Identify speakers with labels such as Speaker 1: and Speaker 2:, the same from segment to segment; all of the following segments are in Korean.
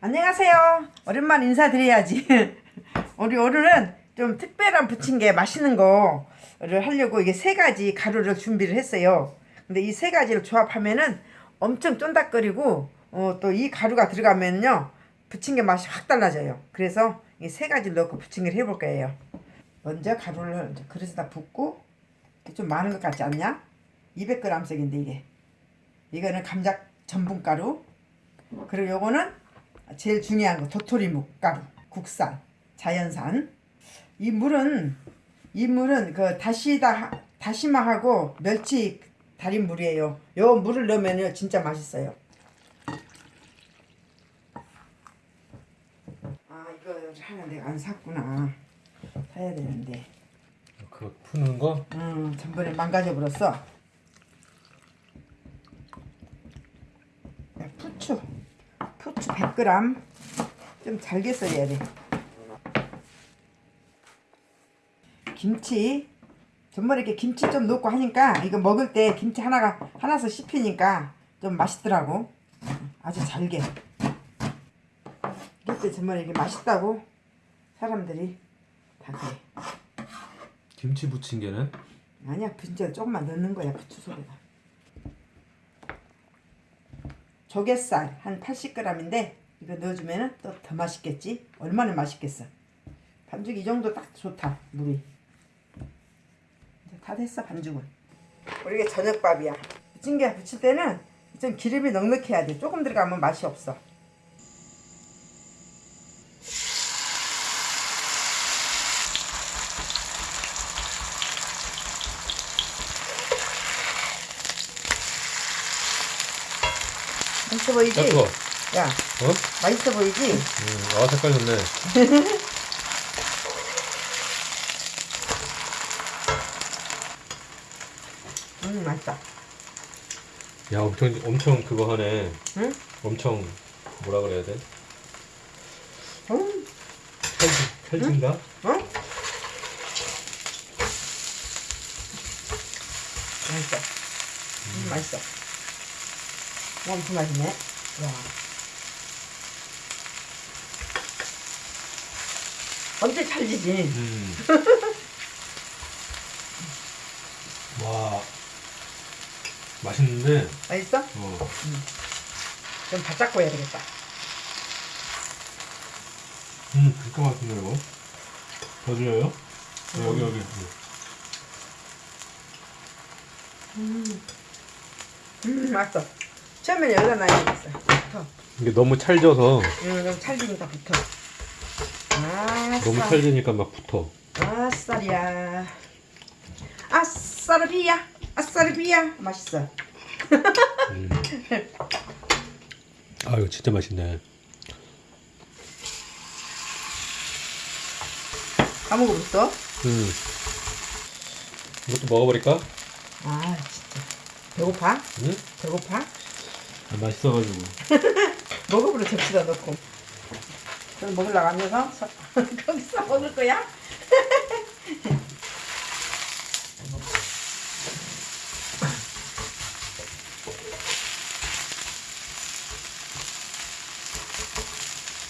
Speaker 1: 안녕하세요. 오랜만 인사드려야지. 우리 오늘은 좀 특별한 부침개 맛있는 거를 하려고 이게 세 가지 가루를 준비를 했어요. 근데 이 세 가지를 조합하면은 엄청 쫀득거리고 어, 또 이 가루가 들어가면요 부침개 맛이 확 달라져요. 그래서 이 세 가지를 넣고 부침개를 해볼 거예요. 먼저 가루를 그릇에다 붓고 좀 많은 것 같지 않냐? 200g씩인데 이게 이거는 감자 전분가루 그리고 요거는 제일 중요한 거 도토리 묵 가루 국산 자연산. 이 물은 이 물은 그 다시다 다시마하고 멸치 달인 물이에요. 요 물을 넣으면요 진짜 맛있어요. 아 이거 하나 내가 안 샀구나. 사야 되는데.
Speaker 2: 그거 푸는 거?
Speaker 1: 음 전번에 망가져 버렸어. 부추 100g 좀 잘게 썰어야 돼. 김치 전번에 이렇게 김치 좀 넣고 하니까 이거 먹을 때 김치 하나가 하나서 씹히니까 좀 맛있더라고. 아주 잘게. 그때 전번에 이게 맛있다고 사람들이 다 그래.
Speaker 2: 김치 부침개는?
Speaker 1: 아니야 진짜 조금만 넣는 거야 부추 속에다 조갯살 한 80g인데 이거 넣어주면 또 더 맛있겠지? 얼마나 맛있겠어? 반죽 이 정도 딱 좋다 물이. 다 됐어 반죽은. 우리 이게 저녁밥이야. 부침개 부칠 때는 좀 기름이 넉넉해야 돼. 조금 들어가면 맛이 없어 맛있어 보이지?
Speaker 2: 야.
Speaker 1: 야
Speaker 2: 어?
Speaker 1: 맛있어 보이지?
Speaker 2: 음, 아, 색깔 좋네.
Speaker 1: 음 맛있다
Speaker 2: 야, 엄청, 엄청 그거 하네.
Speaker 1: 응?
Speaker 2: 엄청, 뭐라 그래야 돼?
Speaker 1: 음,
Speaker 2: 칼, 칼진가?
Speaker 1: 어? 맛있어. 음, 맛있어. 엄청 맛있네. 와. 엄청 찰지지?
Speaker 2: 음. 와. 맛있는데,
Speaker 1: 맛있어?
Speaker 2: 어.
Speaker 1: 좀 바짝 구워야 되겠다.
Speaker 2: 음, 진짜 맛있네, 이거. 더 드려요? 어, 여기, 여기.
Speaker 1: 음, 맛있어. 처음에 여기다 놔야 되겠어. 붙어.
Speaker 2: 이게 너무 찰져서,
Speaker 1: 음, 좀 찰지니까 붙어. 아,
Speaker 2: 너무 찰지니까 막 붙어.
Speaker 1: 아싸리야. 아싸르비야. 아싸르비야. 맛있어.
Speaker 2: 음. 아, 이거 진짜 맛있네.
Speaker 1: 다 먹어봤어?
Speaker 2: 음. 이것도 먹어버릴까?
Speaker 1: 아, 진짜. 배고파?
Speaker 2: 응?
Speaker 1: 배고파?
Speaker 2: 아, 맛있어가지고.
Speaker 1: 먹어보려 접시다 넣고. 그럼 먹으려고 앉아서 서- 거기서 먹을 거야?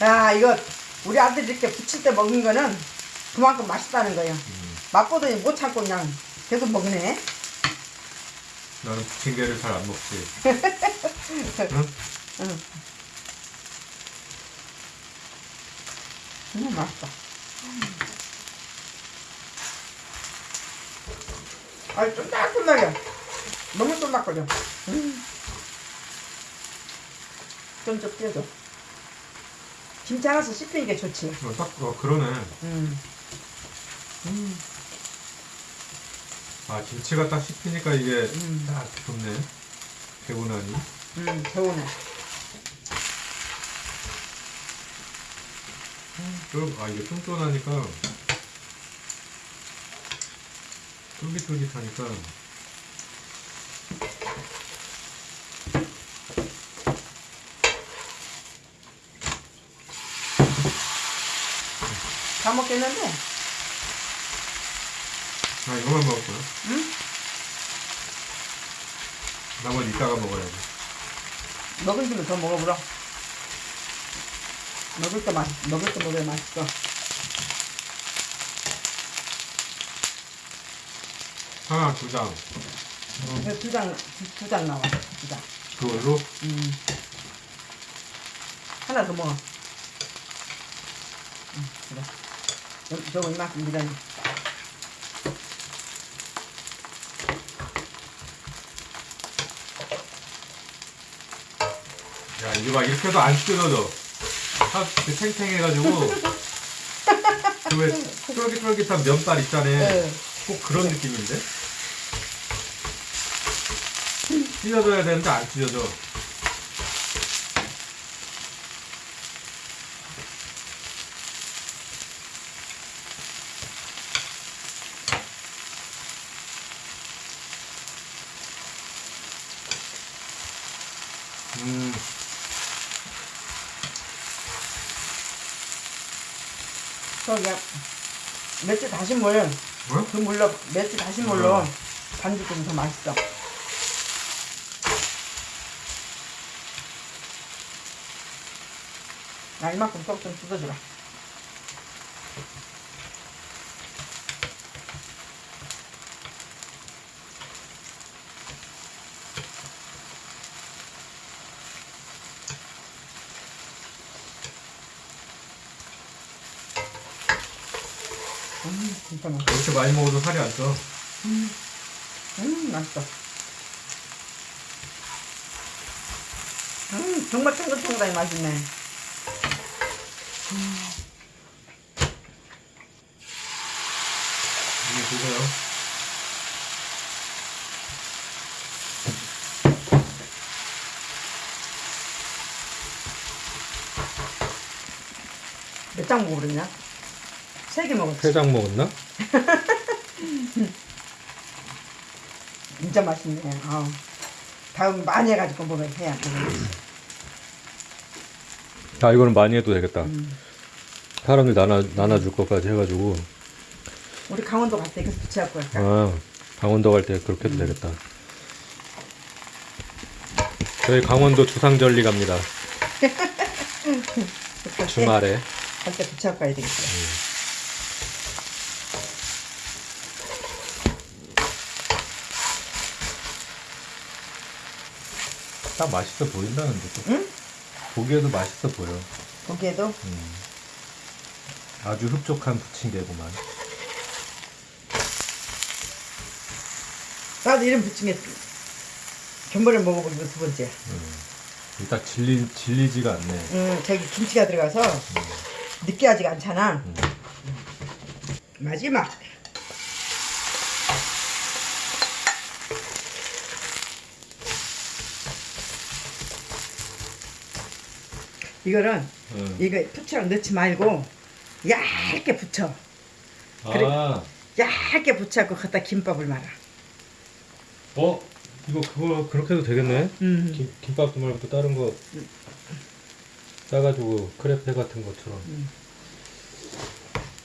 Speaker 1: 야, 이거 우리 아들 이렇게 부칠 때 먹은 거는 그만큼 맛있다는 거예요. 맛보더니 못 참고 그냥 계속 먹네.
Speaker 2: 나는 부침개를 잘 안 먹지.
Speaker 1: 응. 음, 맛있다. 아, 쫀득쫀득해. 너무 쫀득거려. 음. 좀좀 떼줘. 김치 하나씩 씹히는 게 좋지.
Speaker 2: 어, 딱, 어, 그러네.
Speaker 1: 음. 음.
Speaker 2: 아, 김치가 딱 씹히니까 이게
Speaker 1: 음.
Speaker 2: 딱 좋네. 개운하니.
Speaker 1: 음, 개운해.
Speaker 2: 그럼, 아, 이게 쫀쫀하니까. 쫄깃쫄깃하니까.
Speaker 1: 다 먹겠는데?
Speaker 2: 아, 이거만 먹을 거야.
Speaker 1: 응?
Speaker 2: 나머지 이따가 먹어야지.
Speaker 1: 먹은 김에 더 먹어보라. 먹을 거 맛, 먹을 거 먹어야 맛있어.
Speaker 2: 하나 두장
Speaker 1: 두 장, 두 장 나와. 두 장.
Speaker 2: 그걸로
Speaker 1: 음. 하나 더 먹어. 음, 그래. 저- 저거 이만큼 미라니.
Speaker 2: 야 이게 막 이렇게 해도 안 뜯어져 딱 이렇게 탱탱해가지고 그왜 쫄깃쫄깃한 면발 있잖아.
Speaker 1: 네.
Speaker 2: 꼭 그런 느낌인데? 찢어져야 되는데 안 찢어져
Speaker 1: 저기 맥주 다신 물,
Speaker 2: 뭐?
Speaker 1: 그 물로 맥주 다신 물로
Speaker 2: 음.
Speaker 1: 반죽 좀더 맛있어. 나 이만큼 쏙좀 뜯어주라. 음, 맛있어.
Speaker 2: 이렇게 많이 먹어도 살이 안 쪄.
Speaker 1: 음, 맛있어. 음, 정말 탱글탱글하니 맛있네.
Speaker 2: 이게 드세요.
Speaker 1: 몇 장 먹으랬냐? 세 개 먹었지.
Speaker 2: 세장 먹었나?
Speaker 1: 진짜 맛있네. 아 다음 많이 해가지고 먹어야 해야 돼.
Speaker 2: 아 이거는 많이 해도 되겠다.
Speaker 1: 음.
Speaker 2: 사람들 나눠 나눠줄 것까지 해가지고
Speaker 1: 우리 강원도 갈 때 이거 붙여갖고 할까?
Speaker 2: 아 강원도 갈 때 그렇게 해도 되겠다. 저희 강원도 주상절리 갑니다. 주말에
Speaker 1: 갈때 붙여갖고 가야 되겠어.
Speaker 2: 딱 맛있어 보인다는데 또.
Speaker 1: 응?
Speaker 2: 보기에도 맛있어 보여.
Speaker 1: 거기에도
Speaker 2: 아주 흡족한 부침개구만.
Speaker 1: 나도 이름 붙인 게 전번에 먹어본 거두 번째.
Speaker 2: 딱 질리 질리지가 않네.
Speaker 1: 음, 저기 김치가 들어가서 느끼하지가 않잖아. 마지막. 이거는
Speaker 2: 응.
Speaker 1: 이거 부추랑 넣지 말고 얇게. 그래.
Speaker 2: 아,
Speaker 1: 얇게 붙여갖고 갖다 김밥을 말아.
Speaker 2: 어 이거 그거 그렇게 해도 되겠네.
Speaker 1: 음.
Speaker 2: 김, 김밥도 말고 또 다른 거 싸가지고 크레페 같은 것처럼.
Speaker 1: 음.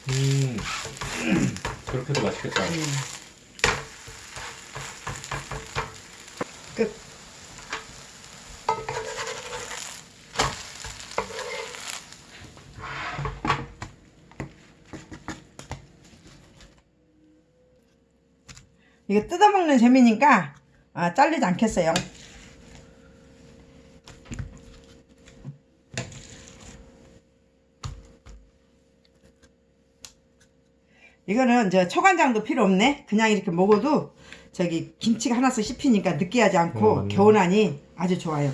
Speaker 2: 음, 그렇게도 맛있겠다.
Speaker 1: 음. 끝. 이거 뜯어먹는 재미니까 아, 잘리지 않겠어요. 이거는 저 초간장도 필요 없네. 그냥 이렇게 먹어도 저기 김치가 하나씩 씹히니까 느끼하지 않고
Speaker 2: 어, 맞네.
Speaker 1: 개운하니 아주 좋아요.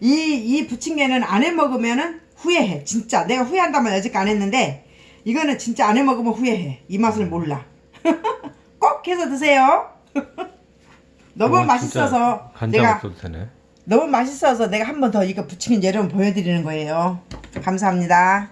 Speaker 1: 이, 이 부침개는 안 해 먹으면은 후회해. 진짜. 내가 후회한다면 아직 안 했는데 이거는 진짜 안 해 먹으면 후회해. 이 맛을 몰라. 꼭 해서 드세요. 너무
Speaker 2: 어,
Speaker 1: 맛있어서
Speaker 2: 간장
Speaker 1: 내가
Speaker 2: 없어도 되네.
Speaker 1: 너무 맛있어서 내가 한 번 더 이거 부침개 여러분 보여드리는 거예요. 감사합니다.